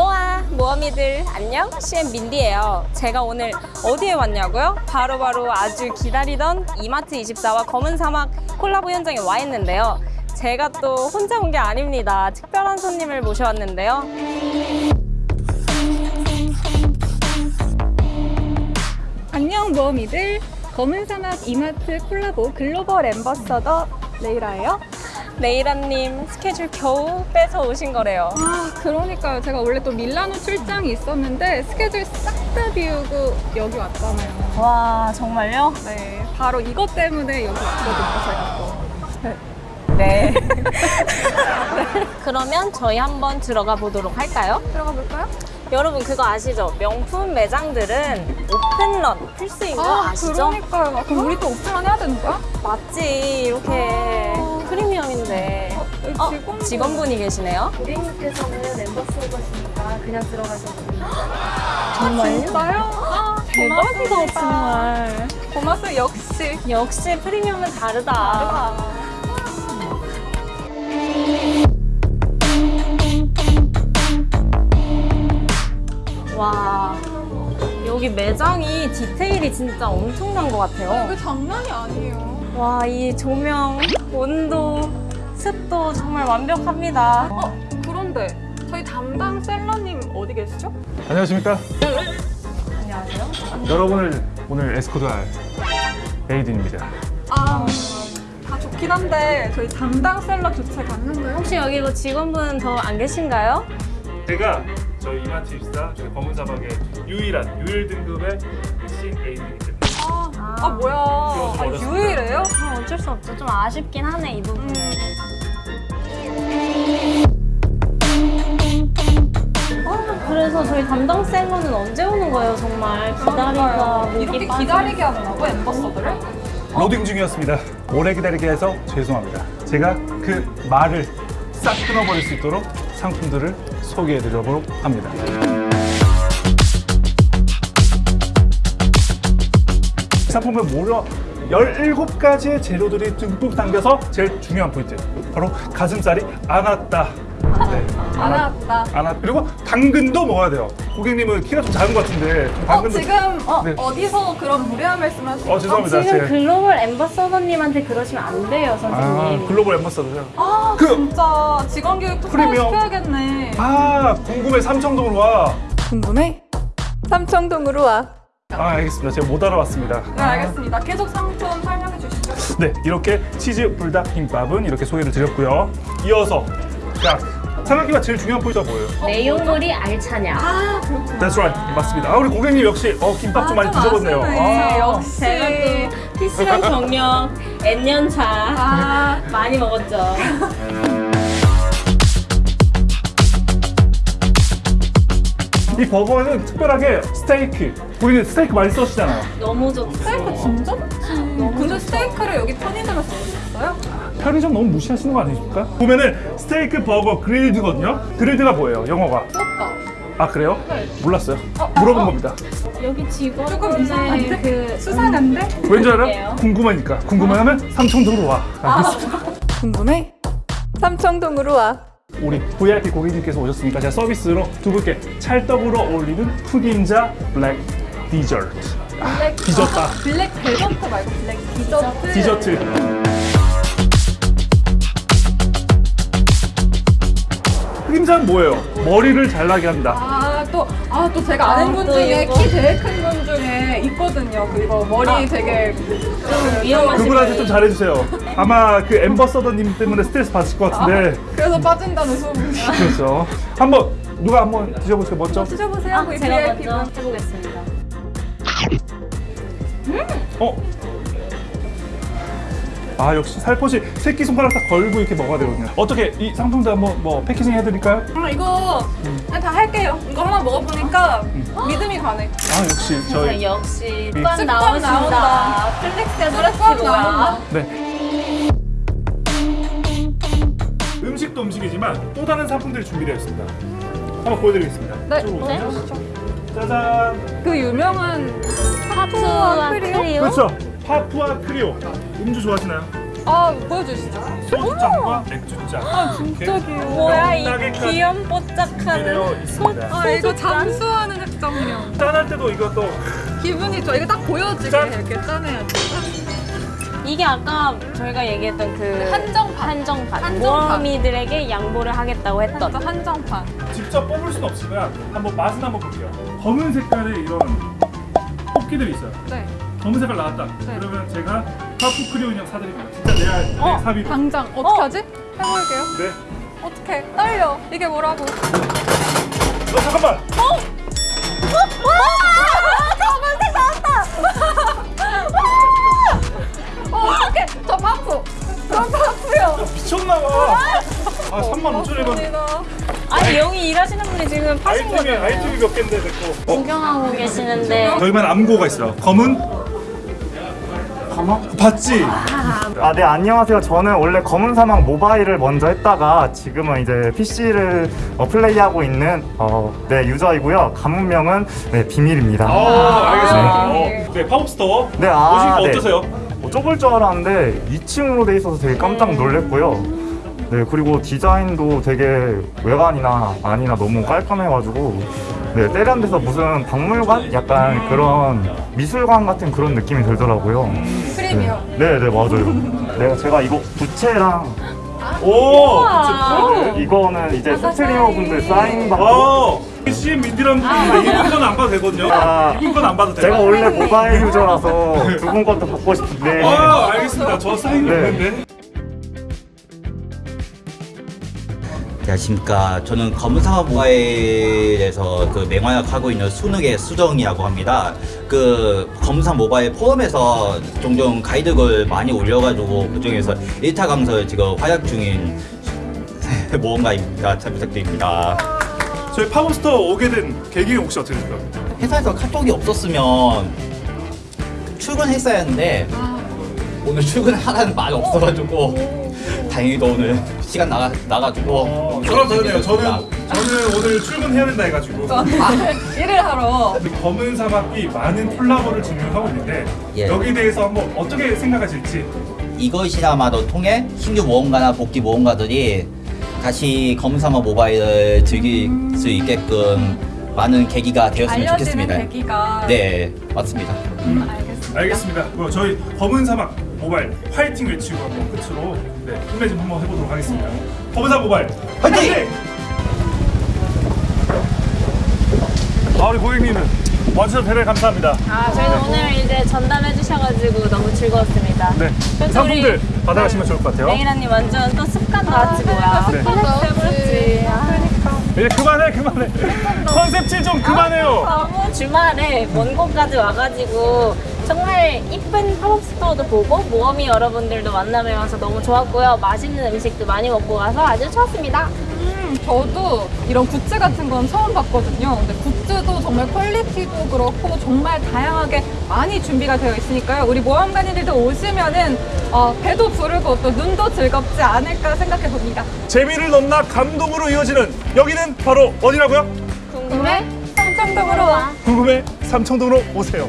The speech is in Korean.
모험이들 안녕. CM 민디예요. 제가 오늘 어디에 왔냐고요? 바로 바로 아주 기다리던 이마트24와 검은 사막 콜라보 현장에 와 있는데요. 제가 또 혼자 온 게 아닙니다. 특별한 손님을 모셔왔는데요. 안녕 모험이들. 검은 사막 이마트 콜라보 글로벌 앰버서더 레이라예요. 레이라님 스케줄 겨우 빼서 오신 거래요 아 그러니까요. 제가 원래 또 밀라노 출장이 있었는데 스케줄 싹 다 비우고 여기 왔잖아요. 와 정말요? 네, 바로 이것 때문에 여기 왔거든요. 제가 또. 네 네. 그러면 저희 한번 들어가 보도록 할까요? 들어가 볼까요? 여러분 그거 아시죠? 명품 매장들은 오픈런 필수인 거 아, 시죠 그러니까요. 그럼 우리 또 오픈런 해야 되는 거야? 맞지 이렇게 프리미엄인데 여기 어, 직원분. 직원분이 계시네요 고객님께서는 멤버스이시니까 그냥 들어가셔도 됩니다. 정말요? 진짜요? 아, 대박이다. 정말 고맙습니다. 역시. 역시 프리미엄은 다르다 다르다. 와 여기 매장이 디테일이 진짜 엄청난 것 같아요 이거 장난이 아니에요. 와 이 조명, 온도, 습도 정말 완벽합니다 어, 그런데 저희 담당 셀러님 어디 계시죠? 안녕하십니까? 안녕하세요 여러분을 오늘 에스코트할 에이든입니다. 아, 다 좋긴 한데 저희 담당 셀러 교체 가능한가요? 혹시 여기 뭐 직원분 더 안 계신가요? 제가 저희 이마트 입사 저희 검은 사막의 유일한 유일 등급의 신 때문에 아, 아. 아 뭐야? 아, 유일해요? 아, 어쩔 수 없죠 좀 아쉽긴 하네 이 부분은 아, 그래서 저희 담당 셀러는 언제 오는 거예요 정말 기다리다 이렇게. 기다리게 한다고 엠버서들을? 로딩 중이었습니다. 오래 기다리게 해서 죄송합니다. 제가 그 말을 싹 끊어버릴 수 있도록 상품들을 소개해드리도록 합니다. 상품을 무려 17가지의 재료들이 듬뿍 담겨서 제일 중요한 포인트 바로 가슴살이 안 왔다 네, 안 왔다. 안 왔. 그리고 당근도 먹어야 돼요 고객님은 키가 좀 작은 것 같은데 좀 어, 당근도 지금 어, 네. 어디서 그런 무례한 말씀 하시죠? 어 죄송합니다 지금 제가- 글로벌 엠버서더님한테 그러시면 안 돼요 아 선생님 글로벌 엠버서더요 아, 그- 진짜 직원 교육도 프리미엄. 시켜야겠네. 아 궁금해 삼청동으로 와. 궁금해? 삼청동으로 와. 아 알겠습니다. 제가 못 알아왔습니다. 네, 알겠습니다. 계속 상품 설명해 주시죠. 네 이렇게 치즈 불닭 김밥은 이렇게 소개를 드렸고요. 이어서 자 삼각기가 제일 중요한 포인트가 뭐예요? 내용물이 알차냐 아, 그렇구나. That's right 맞습니다. 아 우리 고객님 역시 어 김밥 좀 많이. 아시네. 아, 역시. 제가 또 PC방 경력 N년차 아, 많이 먹었죠 이 버거는 특별하게 스테이크. 우리는 스테이크 많이 써시잖아요. 너무 좋죠 스테이크 진짜 좋지. 근데 스테이크를 여기 편의점에서 먹었어요? 편의점 너무 무시하시는 거 아니십니까? 보면은 스테이크 버거 그릴드거든요. 그릴드가 뭐예요? 영어가? 아 그래요? 네. 몰랐어요. 어, 물어본 어, 겁니다. 여기 직원 조금 이상한데? 그 수상한데? 왠지 알아? 궁금하니까. 궁금하면 삼청동으로 와. 알겠습니다. 궁금해? 삼청동으로 와. 우리 VIP 고객님께서 오셨으니까 제가 서비스로 두 분께 찰떡으로 어울리는 흑임자 black dessert. 아, black dessert다. Black Desert 말고 black dessert. Dessert. 흑임자는 뭐예요? 머리를 잘 나게 합니다. 아, 또, 아, 또 제가 아는 아, 분들 중에 이거. 키 제일 큰 분 중에 있거든요. 그리고 머리 아. 되게. 좀 위험하신 그분한테 좀. 잘해주세요. 아마 그 엠버서더님 때문에 스트레스 받으실 것 같은데. 그래서 빠진다는 소문이. 그렇죠. 한번 누가 한번 드셔보세요. 먼저. 드셔보세요. 아, 우리 제가 VIP 먼저 분. 해보겠습니다 어? 아 역시 살포시 새끼 손가락 딱 걸고 이렇게 먹어야 되거든요. 어떻게 이 상품도 한번 뭐 패키징 해드릴까요? 아, 이거 그냥 다 할게요. 이거 하나 먹어보니까 믿음이 가네. 아 역시 저희 역시 이- 습관 나오신다 나온다. flex 습관 뭐야 나온다. 네. 음식도 음식이지만 또 다른 상품들이 준비되어 있습니다. 한번 보여드리겠습니다. 네. 보여주시죠. 짜잔. 그 유명한 크리오? 크리오 그렇죠. 파푸아 크리오. 음주 좋아하시나요? 아 보여주시죠. 소주잔과 맥주잔. 아 진짜 귀여워. 뭐야 이 명당에까지 귀염 준비되어 뽀짝하는 있습니다. 아 이거 잠수하는 핵정령. 짠할 때도 이것도 기분이 좋아. 이거 딱 보여지게 짠. 이렇게 짜내야지. 이게 아까 저희가 얘기했던 그 한정판. 한정판 한정판. 모험이들에게 양보를 하겠다고 했던 진짜 한정 판. 직접 뽑을 순 없지만 한번 맛은 한번 볼게요. 검은 색깔의 이런 뽑기들이 있어요. 네. 검은 색깔 나왔다. 네. 그러면 제가 하프 크리오 인형 사드립니다. 진짜 내, 내 어, 사비로. 당장 어떻게 하지? 해볼게요. 네. 어떻게? 떨려. 이게 뭐라고? 어, 잠깐만. 어 어떡해. 저 바프. 저 바프요. 미쳤나봐. 아, 3만 5천에 번. 고맙습니다. 아니 여기 일하시는 분이 지금 파신 아이템이 거잖아요 아이템이 몇 개인데 됐고. 어, 구경하고 계시는데 저희만 암고가 있어요. 검은 가마? 봤지? 아, 네, 안녕하세요. 저는 원래 검은 사막 모바일을 먼저 했다가 지금은 이제 PC를 플레이하고 있는 어, 네, 유저이고요. 가문명은 네, 비밀입니다. 아, 알겠습니다. 네. 어, 네, 팝업스토어. 네, 아, 오시니까 네. 어떠세요? 뭐 좁을 줄 알았는데 2층으로 돼 있어서 되게 깜짝 놀랐고요. 네, 그리고 디자인도 되게 외관이나 안이나 너무 깔끔해가지고 네, 세련돼서 무슨 박물관? 약간 그런 미술관 같은 그런 느낌이 들더라고요. 프리미엄. 네, 네, 맞아요. 네, 제가 이거 부채랑 오! 그치, 이거는 이제 스트리머 분들 사인 받고 어, CM 민디라는 분이 이분 건안 봐도 되거든요. 아. 이분 건안 봐도 돼요. 제가 원래 모바일 유저라서 두 분 것도 받고 싶은데 아, 알겠습니다. 저 사인이 네. 있는데. 안녕하십니까. 저는 검은사과 모바일에서 그 맹활약 하고 있는 순욱의 수정이라고 합니다. 그 검은사 모바일 포럼에서 종종 가이드글 많이 올려가지고 그 중에서 1타 강설 지금 활약 중인 모험가입니다. 잘 부탁드립니다. 저희 팝업스토어 오게 된 계기가 혹시 어떻게 될까요? 회사에서 카톡이 없었으면 출근했어야 했는데 오늘 출근하라는 말이 없어가지고 다행히도 오늘 시간 나가, 나가지고 어, 저랑 다르네요. 저는 저는 오늘 출근해야 된다 해가지고 일을 하러. 이 검은 사막이 많은 콜라보를 진행하고 있는데 예. 여기에 대해서 한번 어떻게 생각하실지 이것이나마도 통해 신규 모험가나 복귀 모험가들이 다시 검사마 모바일을 즐길 수 있게끔 많은 계기가 되었으면 알려지는 좋겠습니다. 계기가. 네, 맞습니다. 음, 알겠습니다. 알겠습니다. 그럼 저희 검은 사막 모바일 화이팅 외치고 한번 끝으로 네, 힘내 좀 한번 해보도록 하겠습니다. 사막 모바일 화이팅! 아 우리 고객님은 와주셔서 대단히 감사합니다. 아 저희는 오늘 이제 전담해 주셔가지고 너무 즐거웠습니다 네, 그래서 상품들 우리- 받아가시면 좋을 것 같아요. 레이라님 완전 또 습관 나왔지 뭐야 습관 나왔지. 아, 이제 그만해 그만해 컨셉질 좀 그만해요. 너무 주말에 먼 곳까지 와가지고 정말 이쁜 팝업 스토어도 보고 모험가 여러분들도 만나뵈면서 너무 좋았고요 맛있는 음식도 많이 먹고 가서 아주 좋았습니다 음, 저도 이런 굿즈 같은 건 처음 봤거든요. 근데 굿즈도 정말 퀄리티도 그렇고 정말 다양하게 많이 준비가 되어 있으니까요. 우리 모험가님들도 오시면은 어, 배도 부르고 또 눈도 즐겁지 않을까 생각해 봅니다. 재미를 넘어 감동으로 이어지는 여기는 바로 어디라고요? 궁금해? 삼청동으로 와. 궁금해 삼청동으로 오세요.